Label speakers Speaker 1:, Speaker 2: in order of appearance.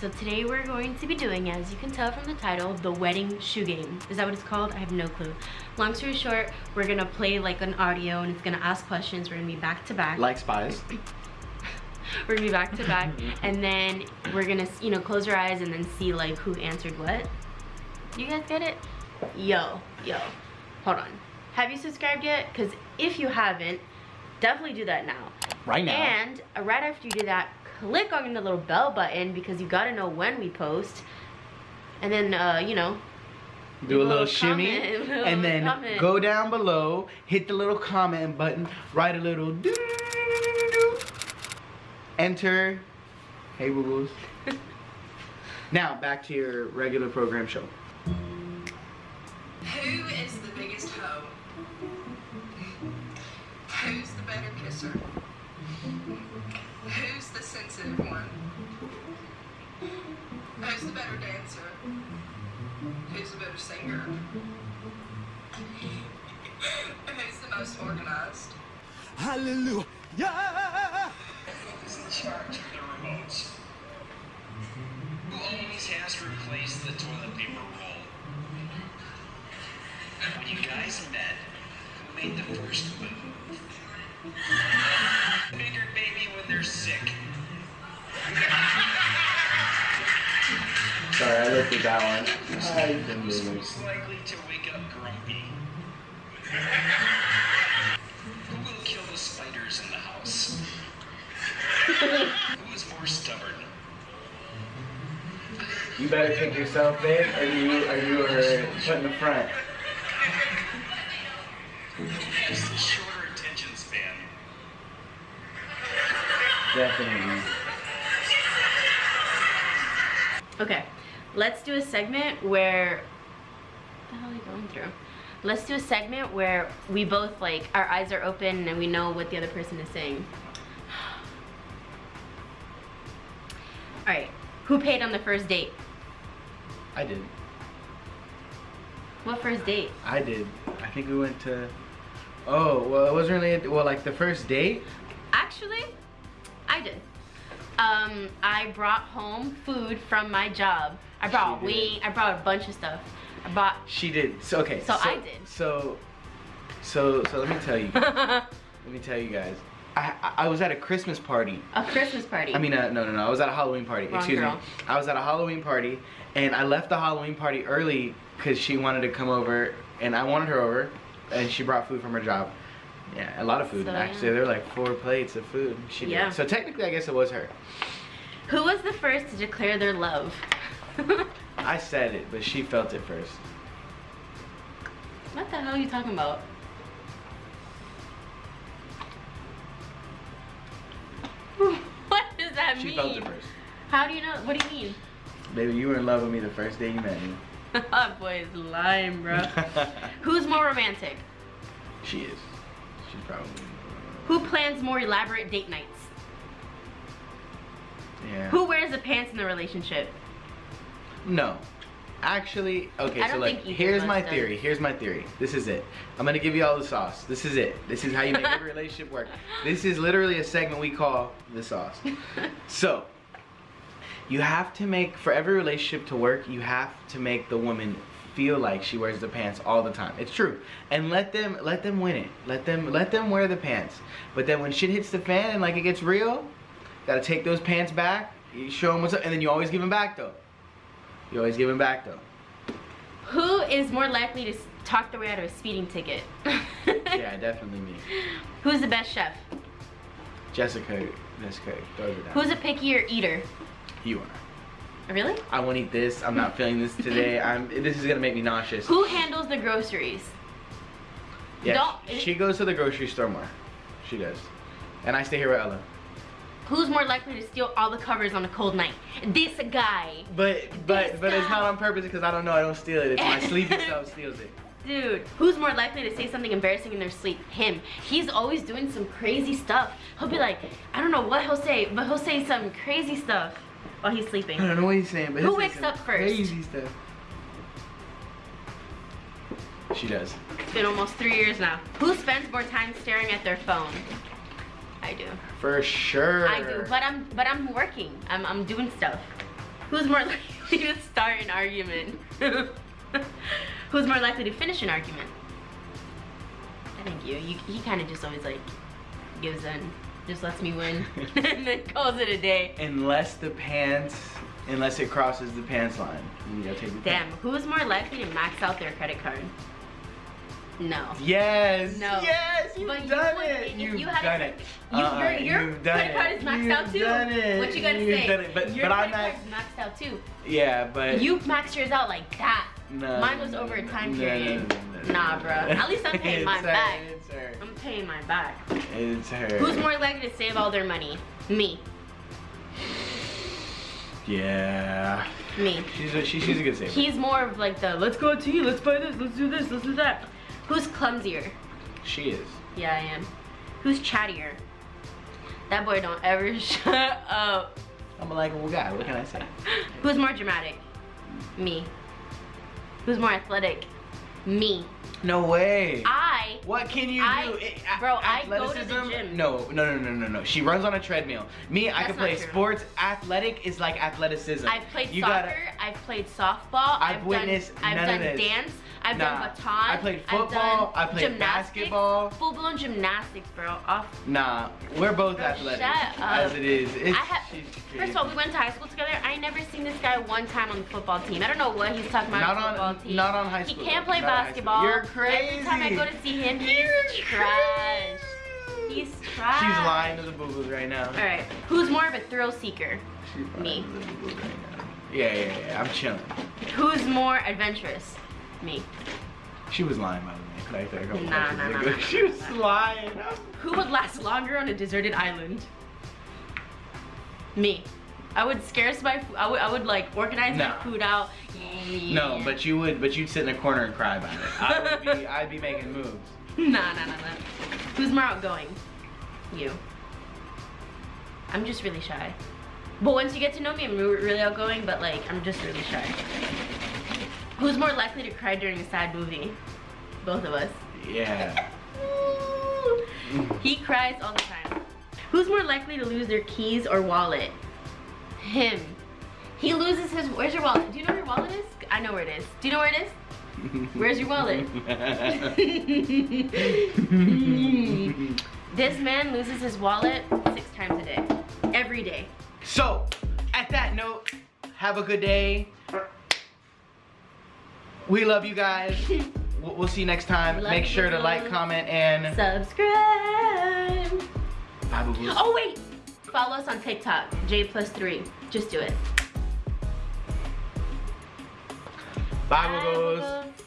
Speaker 1: so today we're going to be doing, as you can tell from the title, the wedding shoe game. Is that what it's called? I have no clue. Long story short, we're gonna play like an audio and it's gonna ask questions. We're gonna be back to back.
Speaker 2: Like spies.
Speaker 1: we're gonna be back to back and then we're gonna, you know, close our eyes and then see like who answered what. You guys get it? Yo, yo, hold on. Have you subscribed yet? Because if you haven't, definitely do that now.
Speaker 2: Right now.
Speaker 1: And uh, right after you do that, click on the little bell button because you gotta know when we post. And then, uh, you know,
Speaker 2: do a little, little shimmy
Speaker 1: comment,
Speaker 2: and then
Speaker 1: comment.
Speaker 2: go down below, hit the little comment button, write a little doo, doo, doo, enter. Hey, boo now, back to your regular program show.
Speaker 3: Who is the biggest hoe? Who's the better kisser? Who's the sensitive one? Who's the better dancer? Who's the better singer? Who's the most organized?
Speaker 4: Hallelujah!
Speaker 5: Who's in charge of the remotes? Who always has to replace the toilet paper roll? When you guys met, who made the first move? Bigger baby when they're sick.
Speaker 2: Sorry, I looked at that one.
Speaker 5: Who's most likely to wake up grumpy? Who will kill the spiders in the house? Who is more stubborn?
Speaker 2: You better pick yourself, babe, or you, or you are put in the front. Definitely.
Speaker 1: Okay, let's do a segment where, what the hell are you going through? Let's do a segment where we both like, our eyes are open and we know what the other person is saying. All right, who paid on the first date?
Speaker 2: I did.
Speaker 1: What first date?
Speaker 2: I did. I think we went to. Oh well, it wasn't really. A, well, like the first date.
Speaker 1: Actually, I did. Um, I brought home food from my job. I brought wing. I brought a bunch of stuff. I bought.
Speaker 2: She did. So okay.
Speaker 1: So I did.
Speaker 2: So, so so let me tell you. let me tell you guys. I, I I was at a Christmas party.
Speaker 1: a Christmas party.
Speaker 2: I mean, uh, no, no, no. I was at a Halloween party.
Speaker 1: Wrong
Speaker 2: Excuse
Speaker 1: girl.
Speaker 2: me. I was at a Halloween party, and I left the Halloween party early because she wanted to come over, and I wanted her over, and she brought food from her job. Yeah, a lot of food
Speaker 1: So,
Speaker 2: actually.
Speaker 1: yeah.
Speaker 2: There were like four plates of food. She did.
Speaker 1: Yeah.
Speaker 2: So technically, I guess it was her.
Speaker 1: Who was the first to declare their love?
Speaker 2: I said it, but she felt it first.
Speaker 1: what the hell are you talking about? what does that
Speaker 2: She
Speaker 1: mean?
Speaker 2: felt it first.
Speaker 1: How do you know? What do you mean?
Speaker 2: Baby, you were in love with me the first day you met me.
Speaker 1: that boy is lying, bro. Who's more romantic?
Speaker 2: she is. Probably.
Speaker 1: Who plans more elaborate date nights?
Speaker 2: Yeah.
Speaker 1: Who wears the pants in the relationship?
Speaker 2: No. Actually, okay, so like, here's my
Speaker 1: does.
Speaker 2: theory. Here's my theory. This is it. I'm gonna give you all the sauce. This is it. This is how you make every relationship work. This is literally a segment we call the sauce. So, you have to make, for every relationship to work, you have to make the woman feel like she wears the pants all the time. It's true. And let them, let them win it. Let them, let them wear the pants. But then when shit hits the fan and like it gets real, gotta take those pants back, you show them what's up, and then you always give them back though. You always give them back though.
Speaker 1: Who is more likely to talk their way out of a speeding ticket?
Speaker 2: Yeah, definitely me.
Speaker 1: Who's the best chef?
Speaker 2: Jessica, Jessica, throws it down.
Speaker 1: Who's a pickier eater?
Speaker 2: you are.
Speaker 1: Really?
Speaker 2: I won't eat this. I'm not feeling this today. I'm. This is gonna make me nauseous.
Speaker 1: Who handles the groceries?
Speaker 2: Yeah,
Speaker 1: Don't-
Speaker 2: she goes to the grocery store more. She does. And I stay here with Ella.
Speaker 1: Who's more likely to steal all the covers on a cold night? This guy.
Speaker 2: But but
Speaker 1: This
Speaker 2: but it's not on purpose because I don't know. I don't steal it. It's my sleepy self steals it.
Speaker 1: Dude, who's more likely to say something embarrassing in their sleep? Him. He's always doing some crazy stuff. He'll be like, I don't know what he'll say, but he'll say some crazy stuff while he's sleeping.
Speaker 2: I don't know what he's saying, but
Speaker 1: Who wakes up first?
Speaker 2: Crazy stuff. She does.
Speaker 1: It's been almost three years now. Who spends more time staring at their phone? I do.
Speaker 2: For sure.
Speaker 1: I do, but I'm but I'm working. I'm I'm doing stuff. Who's more likely to start an argument? Who's more likely to finish an argument? I think you. you he kind of just always like gives in, just lets me win, and then calls it a day.
Speaker 2: Unless the pants, unless it crosses the pants line, you gotta take the
Speaker 1: Damn, who's more likely to max out their credit card? No.
Speaker 2: Yes.
Speaker 1: No.
Speaker 2: Yes. You've
Speaker 1: But you
Speaker 2: done
Speaker 1: would-
Speaker 2: it. You've
Speaker 1: you had
Speaker 2: done
Speaker 1: a-
Speaker 2: it.
Speaker 1: You,
Speaker 2: Uh-uh,
Speaker 1: your your
Speaker 2: you've done
Speaker 1: credit card is maxed
Speaker 2: You've
Speaker 1: out too.
Speaker 2: Done it.
Speaker 1: What you gonna
Speaker 2: You've
Speaker 1: say?
Speaker 2: Done it. But
Speaker 1: your
Speaker 2: but I'm
Speaker 1: credit
Speaker 2: not.
Speaker 1: card's maxed out too.
Speaker 2: Yeah, but
Speaker 1: You maxed yours out like that.
Speaker 2: No,
Speaker 1: Mine was over a time
Speaker 2: no,
Speaker 1: period.
Speaker 2: no, no,
Speaker 1: Nah, bro. At least I'm paying mine back.
Speaker 2: Her.
Speaker 1: I'm paying my back.
Speaker 2: It's her.
Speaker 1: Who's more likely to save all their money? Me.
Speaker 2: Yeah.
Speaker 1: Me.
Speaker 2: She's a, she, she's a good saver.
Speaker 1: He's more of like the let's go to you, let's buy this, let's do this, let's do that. Who's clumsier?
Speaker 2: she is.
Speaker 1: Yeah, I am. Who's chattier? That boy don't ever shut up.
Speaker 2: I'm a likable guy. What can I say?
Speaker 1: Who's more dramatic? Me. Who's more athletic? Me.
Speaker 2: No way.
Speaker 1: I
Speaker 2: What can you
Speaker 1: I-
Speaker 2: do? It-
Speaker 1: bro, I go to the gym.
Speaker 2: No, no, no, no, no, no. She runs on a treadmill. Me, I can play
Speaker 1: true.
Speaker 2: sports. Athletic is like athleticism.
Speaker 1: I've played
Speaker 2: you
Speaker 1: soccer,
Speaker 2: Gotta,
Speaker 1: I've played softball,
Speaker 2: I've
Speaker 1: I've,
Speaker 2: witnessed
Speaker 1: done, I've done dance, I've
Speaker 2: Nah.
Speaker 1: done baton,
Speaker 2: I played football, I played
Speaker 1: gymnastics,
Speaker 2: basketball.
Speaker 1: full blown gymnastics, bro. Off.
Speaker 2: nah, we're both
Speaker 1: Bro,
Speaker 2: athletic.
Speaker 1: shut up.
Speaker 2: As it is. It's,
Speaker 1: I have, first of all, we went to high school together. I never seen this guy one time on the football team. I don't know what he's talking about
Speaker 2: Not
Speaker 1: on the
Speaker 2: on-
Speaker 1: football team.
Speaker 2: not on high school,
Speaker 1: He can't play
Speaker 2: Not on high school.
Speaker 1: basketball.
Speaker 2: You're
Speaker 1: Every time I go
Speaker 2: crazy.
Speaker 1: to see him, he's
Speaker 2: You're
Speaker 1: trash. He's trash.
Speaker 2: She's lying to the boo-boos right now.
Speaker 1: All right, who's more of a thrill seeker?
Speaker 2: She's
Speaker 1: Me.
Speaker 2: to the boo-boos right now. Yeah, yeah, yeah. I'm chilling.
Speaker 1: Who's more adventurous? Me.
Speaker 2: She was lying by the way. Like that a couple
Speaker 1: Nah,
Speaker 2: questions
Speaker 1: nah, nah, nah,
Speaker 2: She was lying.
Speaker 1: Who would last longer on a deserted island? Me. I would scarce my food. I would, I would like organize
Speaker 2: No.
Speaker 1: my food out.
Speaker 2: No, but you would, but you'd sit in a corner and cry about it. I would be, I'd be making moves.
Speaker 1: Nah, nah, nah, nah. Who's more outgoing? You. I'm just really shy. But once you get to know me, I'm really outgoing, but like, I'm just really shy. Who's more likely to cry during a sad movie? Both of us.
Speaker 2: Yeah.
Speaker 1: he cries all the time. Who's more likely to lose their keys or wallet? Him. He loses his. Where's your wallet? Do you know where your wallet is? I know where it is. Do you know where it is? Where's your wallet? this man loses his wallet six times a day. Every day.
Speaker 2: so, at that note, have a good day. We love you guys. We'll we'll see you next time.
Speaker 1: Love
Speaker 2: Make
Speaker 1: you,
Speaker 2: sure to like, comment, and
Speaker 1: Subscribe.
Speaker 2: bye, boo-boos.
Speaker 1: Oh wait. Follow us on TikTok. J plus three. Just do it.
Speaker 2: Bye, boo-boos.
Speaker 1: boo-boos.